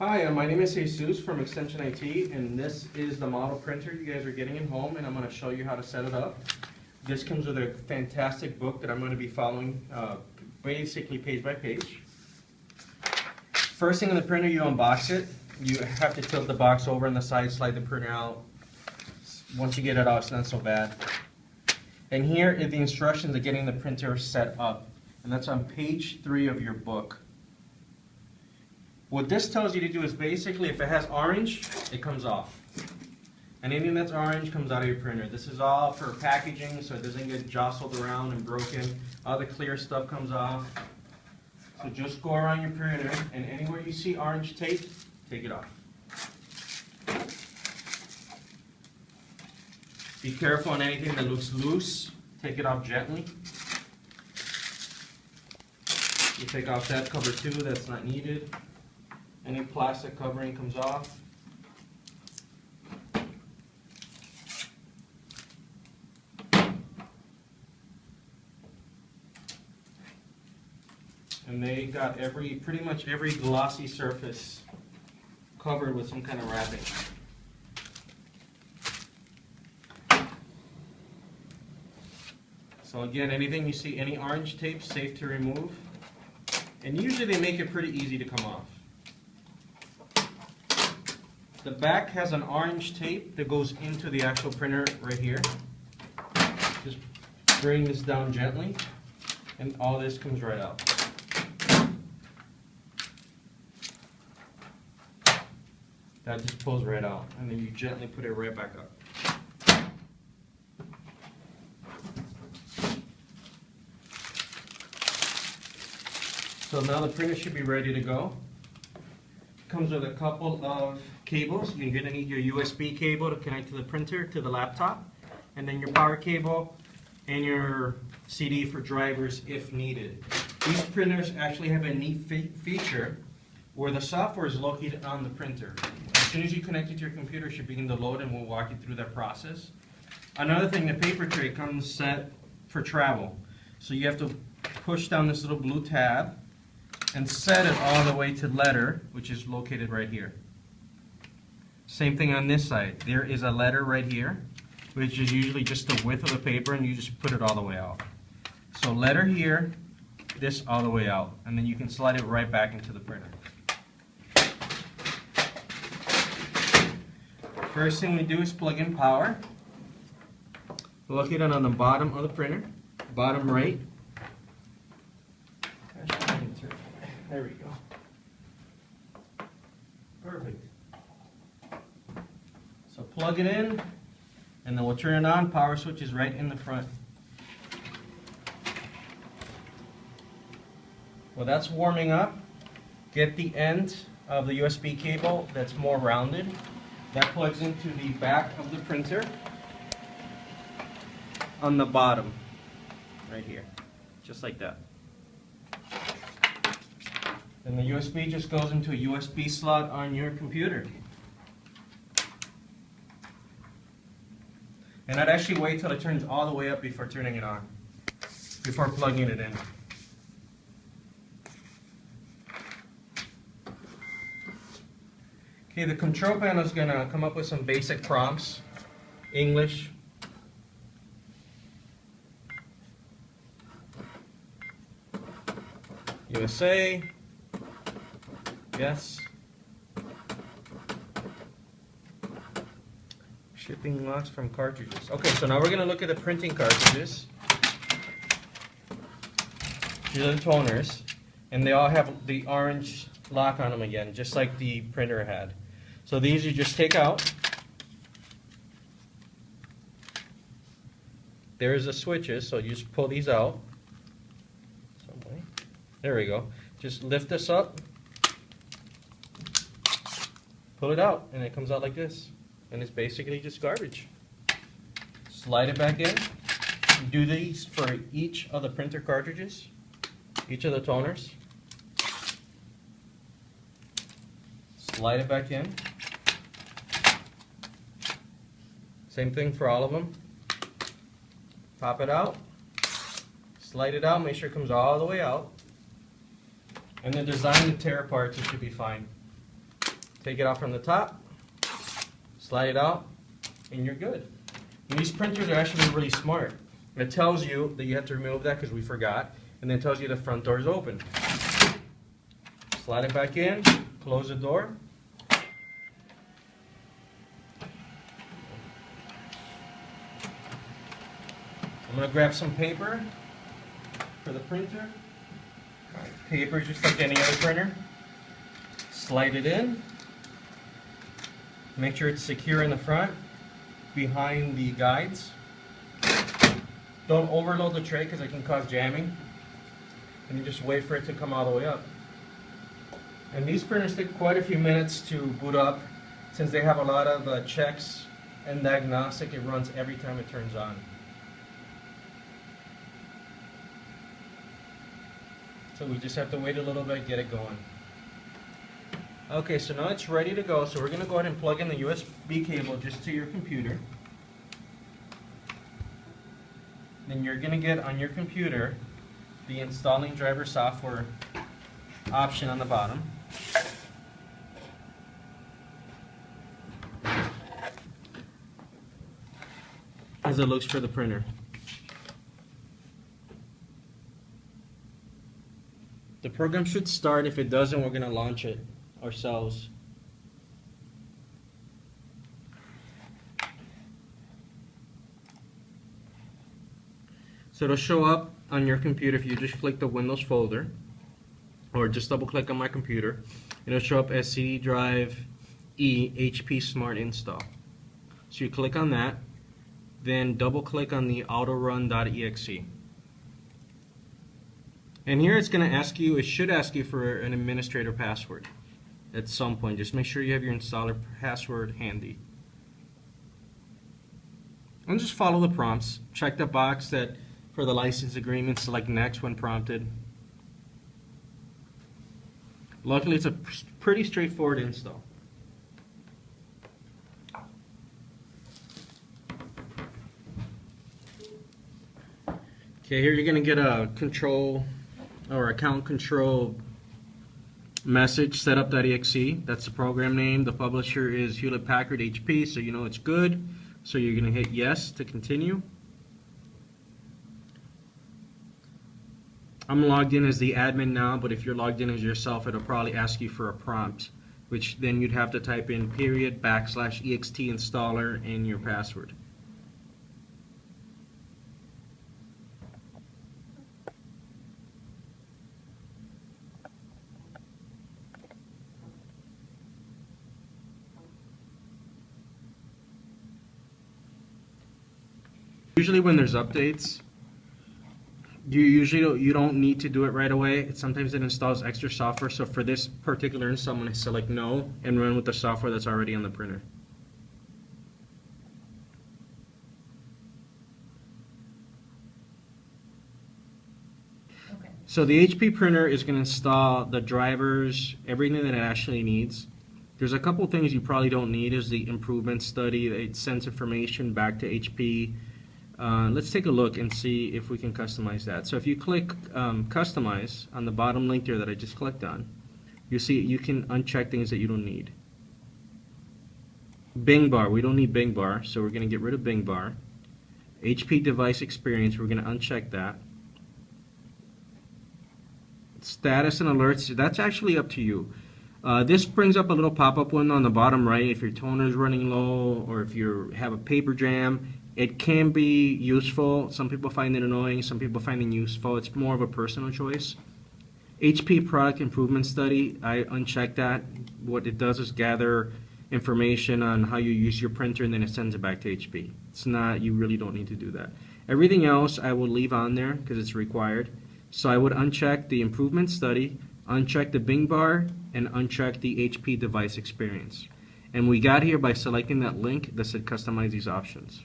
Hi, uh, my name is Jesus from Extension IT, and this is the model printer you guys are getting at home, and I'm going to show you how to set it up. This comes with a fantastic book that I'm going to be following uh, basically page by page. First thing on the printer, you unbox it. You have to tilt the box over on the side, slide the printer out. Once you get it out, it's not so bad. And here are the instructions of getting the printer set up, and that's on page three of your book. What this tells you to do is basically if it has orange, it comes off. And anything that's orange comes out of your printer. This is all for packaging so it doesn't get jostled around and broken. All the clear stuff comes off. So just go around your printer and anywhere you see orange tape, take it off. Be careful on anything that looks loose. Take it off gently. You take off that cover too, that's not needed. Any plastic covering comes off. And they got every, pretty much every glossy surface covered with some kind of wrapping. So again, anything you see, any orange tape, safe to remove. And usually they make it pretty easy to come off. The back has an orange tape that goes into the actual printer right here. Just bring this down gently and all this comes right out. That just pulls right out and then you gently put it right back up. So now the printer should be ready to go. Comes with a couple of cables. You're gonna need your USB cable to connect to the printer, to the laptop, and then your power cable and your CD for drivers if needed. These printers actually have a neat fe feature where the software is located on the printer. As soon as you connect it to your computer, it should begin to load and we'll walk you through that process. Another thing, the paper tray comes set for travel. So you have to push down this little blue tab and set it all the way to letter, which is located right here. Same thing on this side. There is a letter right here, which is usually just the width of the paper, and you just put it all the way out. So letter here, this all the way out, and then you can slide it right back into the printer. First thing we do is plug in power. Locate it on the bottom of the printer, bottom right. There we go. Perfect. Plug it in, and then we'll turn it on. Power switch is right in the front. Well, that's warming up. Get the end of the USB cable that's more rounded. That plugs into the back of the printer on the bottom, right here, just like that. Then the USB just goes into a USB slot on your computer. And I'd actually wait till it turns all the way up before turning it on, before plugging it in. Okay, the control panel is going to come up with some basic prompts. English. USA. Yes. Shipping locks from cartridges. Okay, so now we're going to look at the printing cartridges. These are the toners. And they all have the orange lock on them again, just like the printer had. So these you just take out. There's the switches, so you just pull these out. There we go. Just lift this up, pull it out, and it comes out like this. And it's basically just garbage. Slide it back in. Do these for each of the printer cartridges, each of the toners. Slide it back in. Same thing for all of them. Pop it out. Slide it out, make sure it comes all the way out. And then design the tear apart, it should be fine. Take it off from the top, slide it out, and you're good. And these printers are actually really smart. It tells you that you have to remove that because we forgot, and then tells you the front door is open. Slide it back in, close the door. I'm gonna grab some paper for the printer. Paper just like any other printer. Slide it in. Make sure it's secure in the front, behind the guides. Don't overload the tray because it can cause jamming. And you just wait for it to come all the way up. And these printers take quite a few minutes to boot up since they have a lot of uh, checks and diagnostic. It runs every time it turns on. So we just have to wait a little bit, get it going. Okay, so now it's ready to go. So we're going to go ahead and plug in the USB cable just to your computer. Then you're going to get on your computer the installing driver software option on the bottom. As it looks for the printer. The program should start. If it doesn't, we're going to launch it ourselves. So it'll show up on your computer if you just click the Windows folder or just double click on my computer. It'll show up as CD drive E HP Smart Install. So you click on that, then double click on the autorun.exe. And here it's going to ask you, it should ask you for an administrator password at some point. Just make sure you have your installer password handy. And just follow the prompts. Check the box that for the license agreement, select next when prompted. Luckily, it's a pretty straightforward install. Okay, here you're going to get a control or account control message setup.exe. That's the program name. The publisher is Hewlett Packard HP, so you know it's good. So you're going to hit yes to continue. I'm logged in as the admin now, but if you're logged in as yourself, it'll probably ask you for a prompt, which then you'd have to type in period backslash ext installer and your password. Usually when there's updates, you usually don't, you don't need to do it right away. Sometimes it installs extra software. So for this particular install, I'm going to select no and run with the software that's already on the printer. Okay. So the HP printer is going to install the drivers, everything that it actually needs. There's a couple things you probably don't need is the improvement study. It sends information back to HP. Uh, let's take a look and see if we can customize that. So if you click um, customize on the bottom link there that I just clicked on, you see you can uncheck things that you don't need. Bing bar, we don't need Bing bar, so we're going to get rid of Bing bar. HP device experience, we're going to uncheck that. Status and alerts, that's actually up to you. Uh, this brings up a little pop-up window on the bottom right if your toner is running low or if you have a paper jam. It can be useful. Some people find it annoying. Some people find it useful. It's more of a personal choice. HP product improvement study, I uncheck that. What it does is gather information on how you use your printer and then it sends it back to HP. It's not, you really don't need to do that. Everything else I will leave on there because it's required. So I would uncheck the improvement study, uncheck the Bing bar, and uncheck the HP device experience. And we got here by selecting that link that said customize these options.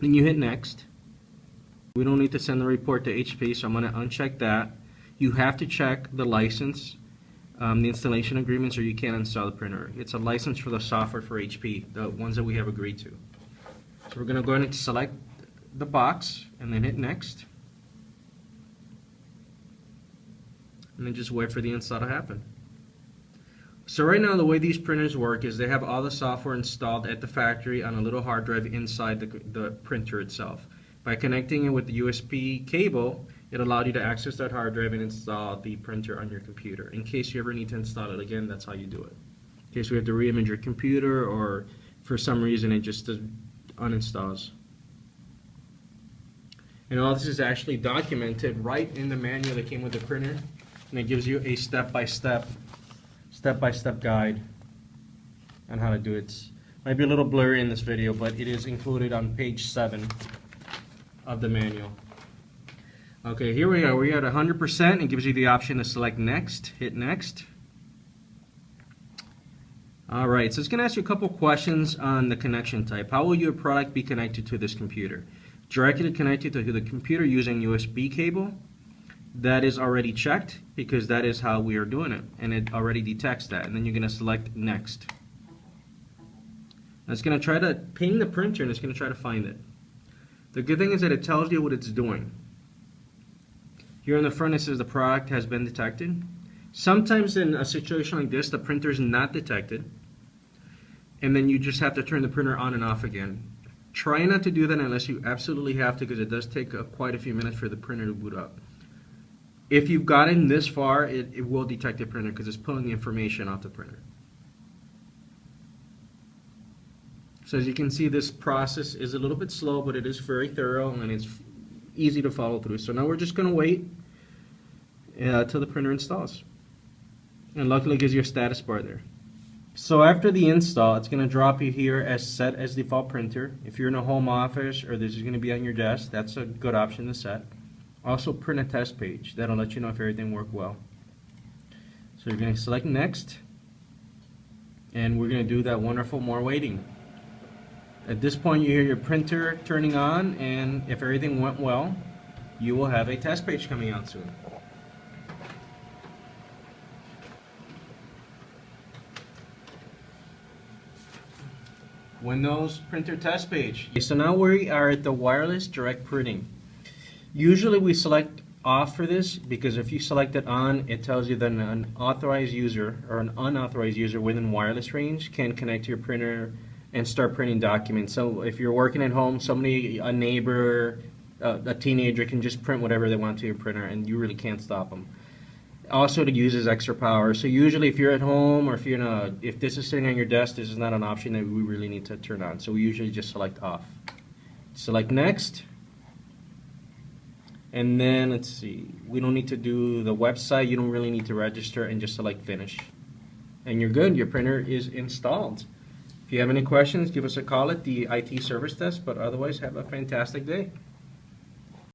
Then you hit next. We don't need to send the report to HP, so I'm going to uncheck that. You have to check the license, um, the installation agreements, or you can't install the printer. It's a license for the software for HP, the ones that we have agreed to. So we're going to go ahead and select the box and then hit next. And then just wait for the install to happen. So right now, the way these printers work is they have all the software installed at the factory on a little hard drive inside the, the printer itself. By connecting it with the USB cable, it allowed you to access that hard drive and install the printer on your computer. In case you ever need to install it again, that's how you do it. In case we have to reimage your computer or for some reason it just uninstalls. And all this is actually documented right in the manual that came with the printer. And it gives you a step-by-step, step-by-step guide on how to do it. It's- Might be a little blurry in this video, but it is included on page seven of the manual. Okay, here we are. We're at 100%. It gives you the option to select next. Hit next. All right, so it's going to ask you a couple questions on the connection type. How will your product be connected to this computer? Directly connected to the computer using USB cable. That is already checked because that is how we are doing it, and it already detects that. And then you're going to select next. It's going to try to ping the printer, and it's going to try to find it. The good thing is that it tells you what it's doing. Here in the front it says the product has been detected. Sometimes in a situation like this, the printer is not detected, and then you just have to turn the printer on and off again. Try not to do that unless you absolutely have to, because it does take uh, quite a few minutes for the printer to boot up. If you've gotten this far, it, it will detect the printer because it's pulling information off the printer. So as you can see, this process is a little bit slow, but it is very thorough and it's easy to follow through. So now we're just going to wait uh, the printer installs. And luckily it gives you a status bar there. So after the install, it's going to drop you here as set as default printer. If you're in a home office or this is going to be on your desk, that's a good option to set. Also print a test page. That'll let you know if everything worked well. So you're going to select next. And we're going to do that wonderful more waiting. At this point you hear your printer turning on and if everything went well, you will have a test page coming out soon. Windows printer test page. Okay, so now we are at the wireless direct printing. Usually we select off for this because if you select it on, it tells you that an authorized user or an unauthorized user within wireless range can connect to your printer and start printing documents. So if you're working at home, somebody, a neighbor, uh, a teenager can just print whatever they want to your printer and you really can't stop them. Also, it uses extra power. So usually, if you're at home or if you're in a, if this is sitting on your desk, this is not an option that we really need to turn on. So we usually just select off. Select next. And then let's see, we don't need to do the website. You don't really need to register and just select finish. And you're good. Your printer is installed. If you have any questions, give us a call at the IT service desk. But otherwise, have a fantastic day.